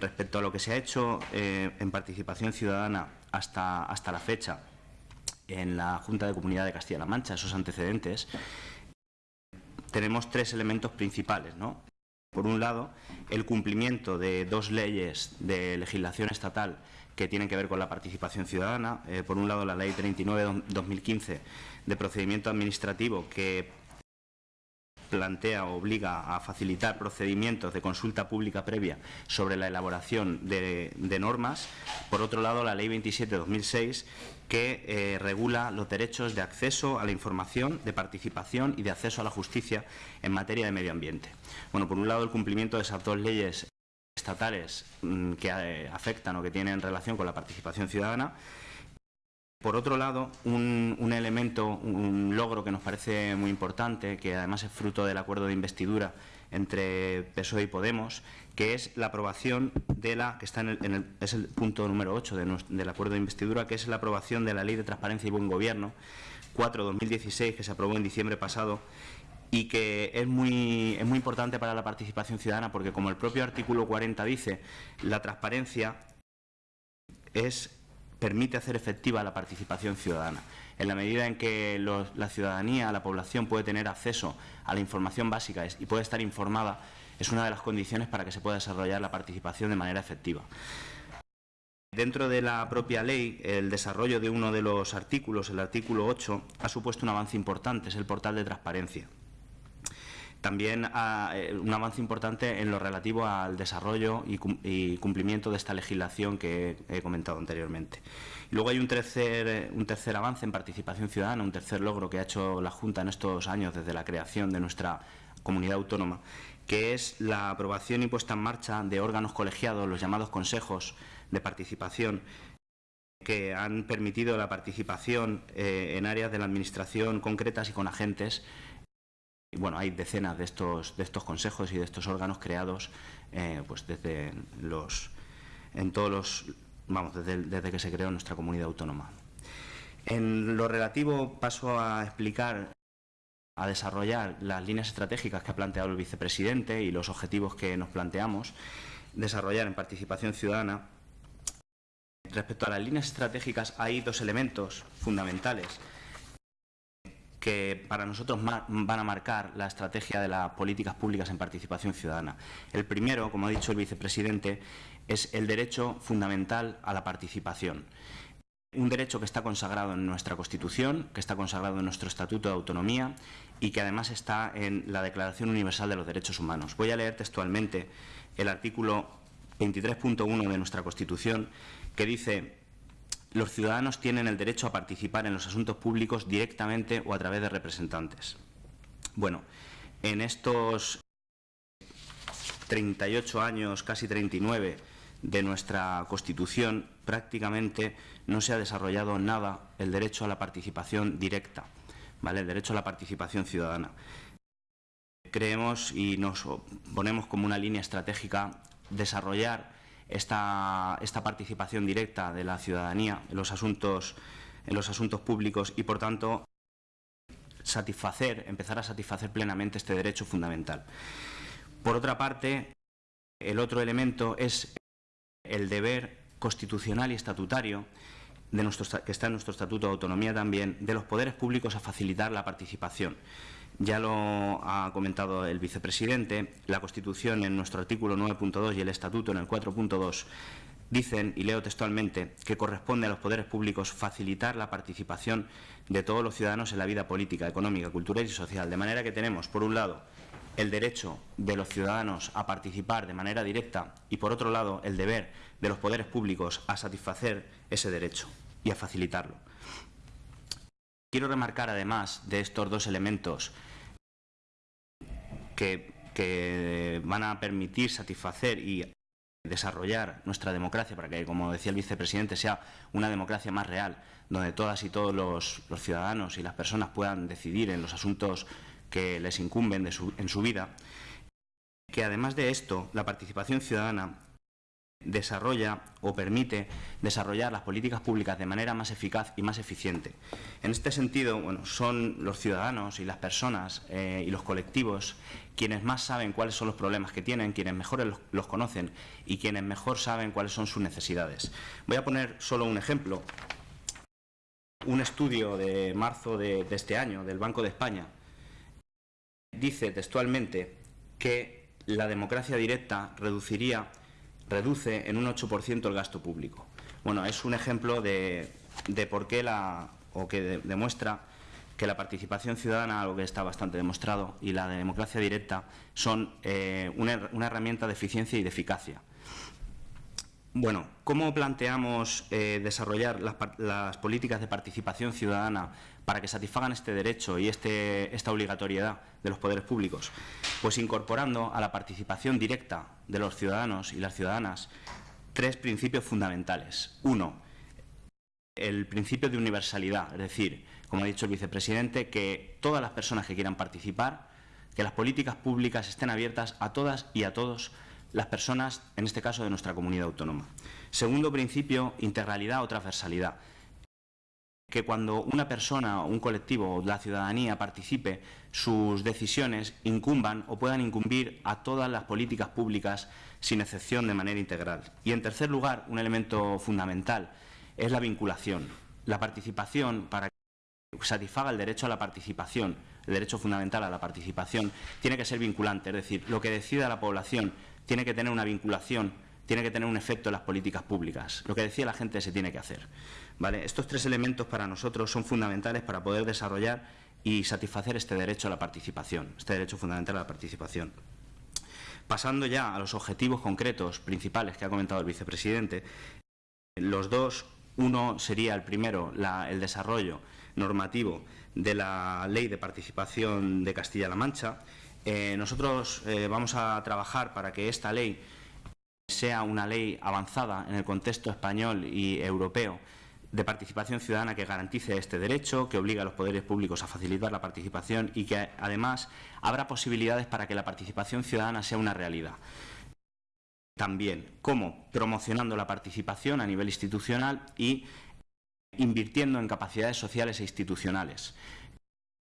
Respecto a lo que se ha hecho eh, en participación ciudadana hasta, hasta la fecha en la Junta de Comunidad de Castilla-La Mancha, esos antecedentes, tenemos tres elementos principales. ¿no? Por un lado, el cumplimiento de dos leyes de legislación estatal que tienen que ver con la participación ciudadana. Eh, por un lado, la Ley 39-2015 de procedimiento administrativo que plantea o obliga a facilitar procedimientos de consulta pública previa sobre la elaboración de, normas. Por otro lado, la Ley 27-2006 que eh, regula los derechos de acceso a la información, de participación y de acceso a la justicia en materia de medio ambiente. Bueno, por un lado, el cumplimiento de esas dos leyes estatales mm, que eh, afectan o que tienen relación con la participación ciudadana por otro lado, un, elemento, un logro que nos parece muy importante, que además es fruto del acuerdo de investidura entre PSOE y Podemos, que es la aprobación de la, que está en el, es el punto número 8 del acuerdo de investidura, que es la aprobación de la Ley de Transparencia y Buen Gobierno 4-2016, que se aprobó en diciembre pasado y que es muy, es muy importante para la participación ciudadana porque, como el propio artículo 40 dice, la transparencia es permite hacer efectiva la participación ciudadana. En la medida en que la ciudadanía, la población puede tener acceso a la información básica y puede estar informada, es una de las condiciones para que se pueda desarrollar la participación de manera efectiva. Dentro de la propia ley, el desarrollo de uno de los artículos, el artículo 8, ha supuesto un avance importante, es el portal de transparencia. También eh, un avance importante en lo relativo al desarrollo y, cumplimiento de esta legislación que he comentado anteriormente. luego hay un tercer, un tercer avance en participación ciudadana, un tercer logro que ha hecho la Junta en estos años desde la creación de nuestra comunidad autónoma, que es la aprobación y puesta en marcha de órganos colegiados, los llamados consejos de participación, que han permitido la participación eh, en áreas de la Administración concretas y con agentes bueno, hay decenas de estos, de estos consejos y de estos órganos creados eh, pues desde los, en todos los, vamos, desde, desde, que se creó nuestra comunidad autónoma. En lo relativo paso a explicar, a desarrollar las líneas estratégicas que ha planteado el vicepresidente y los objetivos que nos planteamos desarrollar en participación ciudadana. Respecto a las líneas estratégicas hay dos elementos fundamentales que para nosotros van a marcar la estrategia de las políticas públicas en participación ciudadana. El primero, como ha dicho el vicepresidente, es el derecho fundamental a la participación. Un derecho que está consagrado en nuestra Constitución, que está consagrado en nuestro Estatuto de Autonomía y que además está en la Declaración Universal de los Derechos Humanos. Voy a leer textualmente el artículo 23.1 de nuestra Constitución que dice los ciudadanos tienen el derecho a participar en los asuntos públicos directamente o a través de representantes. Bueno, en estos 38 años, casi 39, de nuestra Constitución, prácticamente no se ha desarrollado nada el derecho a la participación directa, ¿vale? el derecho a la participación ciudadana. Creemos y nos ponemos como una línea estratégica desarrollar esta, participación directa de la ciudadanía en los asuntos, públicos y, por tanto, satisfacer, empezar a satisfacer plenamente este derecho fundamental. Por otra parte, el otro elemento es el deber constitucional y estatutario que está en nuestro Estatuto de Autonomía también, de los poderes públicos a facilitar la participación. Ya lo ha comentado el vicepresidente, la Constitución en nuestro artículo 9.2 y el Estatuto en el 4.2 dicen, y leo textualmente, que corresponde a los poderes públicos facilitar la participación de todos los ciudadanos en la vida política, económica, cultural y social. De manera que tenemos, por un lado, el derecho de los ciudadanos a participar de manera directa y, por otro lado, el deber de los poderes públicos a satisfacer ese derecho y a facilitarlo. Quiero remarcar, además de estos dos elementos que, van a permitir satisfacer y desarrollar nuestra democracia para que, como decía el vicepresidente, sea una democracia más real, donde todas y todos los, ciudadanos y las personas puedan decidir en los asuntos que les incumben en su vida, que además de esto, la participación ciudadana desarrolla o permite desarrollar las políticas públicas de manera más eficaz y más eficiente. En este sentido, bueno, son los ciudadanos y las personas eh, y los colectivos quienes más saben cuáles son los problemas que tienen, quienes mejor los, conocen y quienes mejor saben cuáles son sus necesidades. Voy a poner solo un ejemplo. Un estudio de marzo de este año del Banco de España dice textualmente que la democracia directa reduciría reduce en un 8% el gasto público. Bueno, es un ejemplo de, por qué la, o que demuestra que la participación ciudadana, algo que está bastante demostrado, y la democracia directa son eh, una, herramienta de eficiencia y de eficacia. Bueno, ¿cómo planteamos eh, desarrollar las, políticas de participación ciudadana para que satisfagan este derecho y este, esta obligatoriedad de los poderes públicos? Pues incorporando a la participación directa de los ciudadanos y las ciudadanas tres principios fundamentales. Uno, el principio de universalidad, es decir, como ha dicho el vicepresidente, que todas las personas que quieran participar, que las políticas públicas estén abiertas a todas y a todos las personas, en este caso de nuestra comunidad autónoma. Segundo principio, integralidad o transversalidad que cuando una persona, un colectivo o la ciudadanía participe, sus decisiones incumban o puedan incumbir a todas las políticas públicas sin excepción de manera integral. Y en tercer lugar, un elemento fundamental es la vinculación. La participación, para que satisfaga el derecho a la participación, el derecho fundamental a la participación, tiene que ser vinculante, es decir, lo que decida la población tiene que tener una vinculación tiene que tener un efecto en las políticas públicas. Lo que decía la gente se tiene que hacer. Estos tres elementos para nosotros son fundamentales para poder desarrollar y satisfacer este derecho a la participación, este derecho fundamental a la participación. Pasando ya a los objetivos concretos principales que ha comentado el vicepresidente, los dos, uno sería el primero, el desarrollo normativo de la Ley de Participación de Castilla-La Mancha. Eh, nosotros eh, vamos a trabajar para que esta ley sea una ley avanzada en el contexto español y europeo de participación ciudadana que garantice este derecho, que obliga a los poderes públicos a facilitar la participación y que además habrá posibilidades para que la participación ciudadana sea una realidad. También, ¿cómo? Promocionando la participación a nivel institucional y invirtiendo en capacidades sociales e institucionales,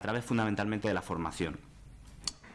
a través fundamentalmente de la formación.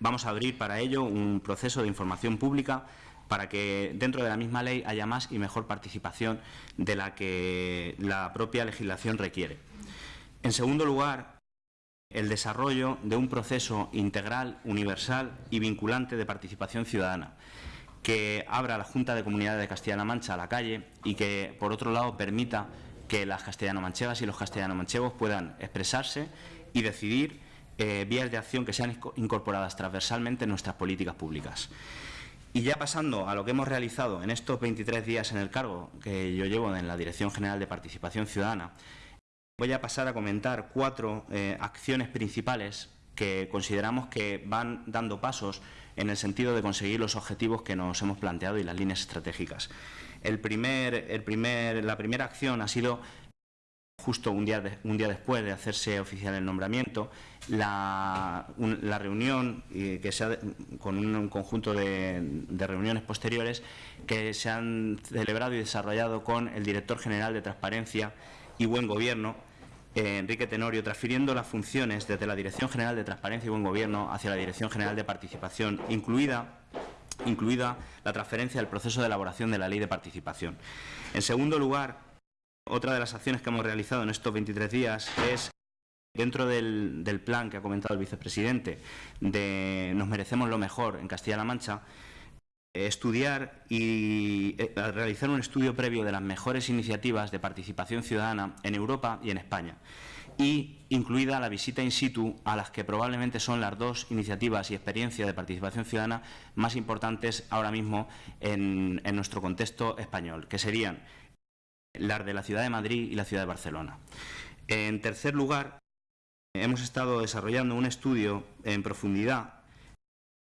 Vamos a abrir para ello un proceso de información pública para que dentro de la misma ley haya más y mejor participación de la que la propia legislación requiere. En segundo lugar, el desarrollo de un proceso integral, universal y vinculante de participación ciudadana que abra la Junta de Comunidades de Castilla-La Mancha a la calle y que, por otro lado, permita que las castellano-manchevas y los castellano-manchevos puedan expresarse y decidir eh, vías de acción que sean incorporadas transversalmente en nuestras políticas públicas. Y ya pasando a lo que hemos realizado en estos 23 días en el cargo que yo llevo en la Dirección General de Participación Ciudadana, voy a pasar a comentar cuatro eh, acciones principales que consideramos que van dando pasos en el sentido de conseguir los objetivos que nos hemos planteado y las líneas estratégicas. El primer, el primer, la primera acción ha sido justo un día, después de hacerse oficial el nombramiento, la, reunión que se con un, conjunto de, reuniones posteriores que se han celebrado y desarrollado con el director general de Transparencia y Buen Gobierno, eh, Enrique Tenorio, transfiriendo las funciones desde la Dirección General de Transparencia y Buen Gobierno hacia la Dirección General de Participación, incluida incluida la transferencia del proceso de elaboración de la Ley de Participación. En segundo lugar, otra de las acciones que hemos realizado en estos 23 días es Dentro del, plan que ha comentado el vicepresidente de Nos merecemos lo mejor en Castilla-La Mancha, estudiar y eh, realizar un estudio previo de las mejores iniciativas de participación ciudadana en Europa y en España. Y incluida la visita in situ a las que probablemente son las dos iniciativas y experiencias de participación ciudadana más importantes ahora mismo en nuestro contexto español, que serían las de la ciudad de Madrid y la ciudad de Barcelona. En tercer lugar, hemos estado desarrollando un estudio en profundidad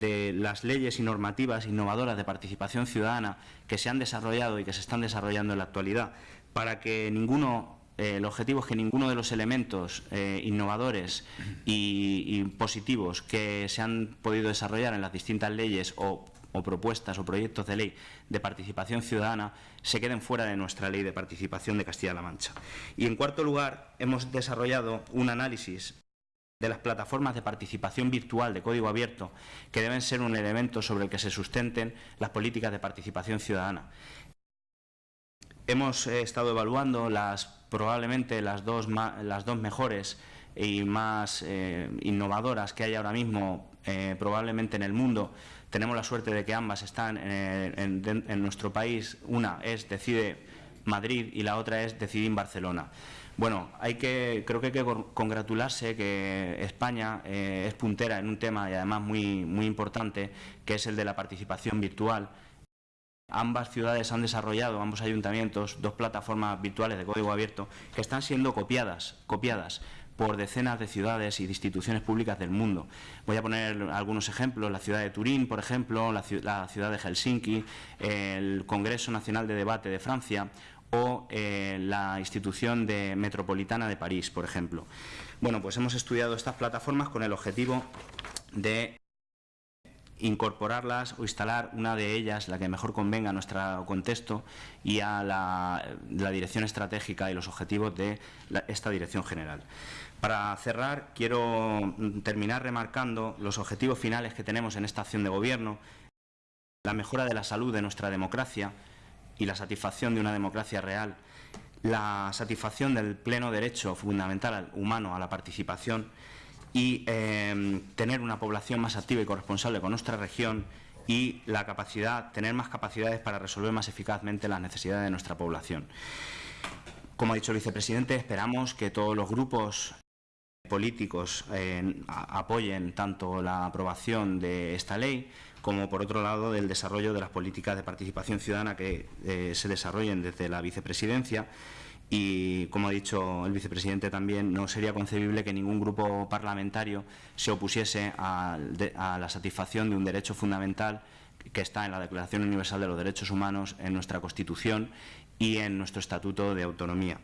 de las leyes y normativas innovadoras de participación ciudadana que se han desarrollado y que se están desarrollando en la actualidad para que ninguno, eh, el objetivo es que ninguno de los elementos eh, innovadores y, y, positivos que se han podido desarrollar en las distintas leyes o o propuestas o proyectos de ley de participación ciudadana se queden fuera de nuestra ley de participación de Castilla-La Mancha. Y en cuarto lugar, hemos desarrollado un análisis de las plataformas de participación virtual de código abierto que deben ser un elemento sobre el que se sustenten las políticas de participación ciudadana. Hemos eh, estado evaluando las probablemente las dos, las dos mejores y más eh, innovadoras que hay ahora mismo eh, probablemente en el mundo. Tenemos la suerte de que ambas están en, nuestro país. Una es Decide Madrid y la otra es Decide en Barcelona. Bueno, hay que, creo que hay que congratularse que España eh, es puntera en un tema y además muy, muy importante, que es el de la participación virtual. Ambas ciudades han desarrollado, ambos ayuntamientos, dos plataformas virtuales de código abierto que están siendo copiadas, copiadas por decenas de ciudades y de instituciones públicas del mundo. Voy a poner algunos ejemplos, la ciudad de Turín, por ejemplo, la ciudad de Helsinki, el Congreso Nacional de Debate de Francia o eh, la institución de metropolitana de París, por ejemplo. Bueno, pues hemos estudiado estas plataformas con el objetivo de incorporarlas o instalar una de ellas, la que mejor convenga a nuestro contexto y a la, dirección estratégica y los objetivos de esta dirección general. Para cerrar, quiero terminar remarcando los objetivos finales que tenemos en esta acción de gobierno, la mejora de la salud de nuestra democracia, y la satisfacción de una democracia real, la satisfacción del pleno derecho fundamental humano a la participación y em, tener una población más activa y corresponsable con nuestra región y la capacidad, tener más capacidades para resolver más eficazmente las necesidades de nuestra población. Como ha dicho el vicepresidente, esperamos que todos los grupos políticos eh, apoyen tanto la aprobación de esta ley como por otro lado del desarrollo de las políticas de participación ciudadana que eh, se desarrollen desde la vicepresidencia y, como ha dicho el vicepresidente también, no sería concebible que ningún grupo parlamentario se opusiese a, la satisfacción de un derecho fundamental que está en la Declaración Universal de los Derechos Humanos, en nuestra Constitución y en nuestro Estatuto de Autonomía.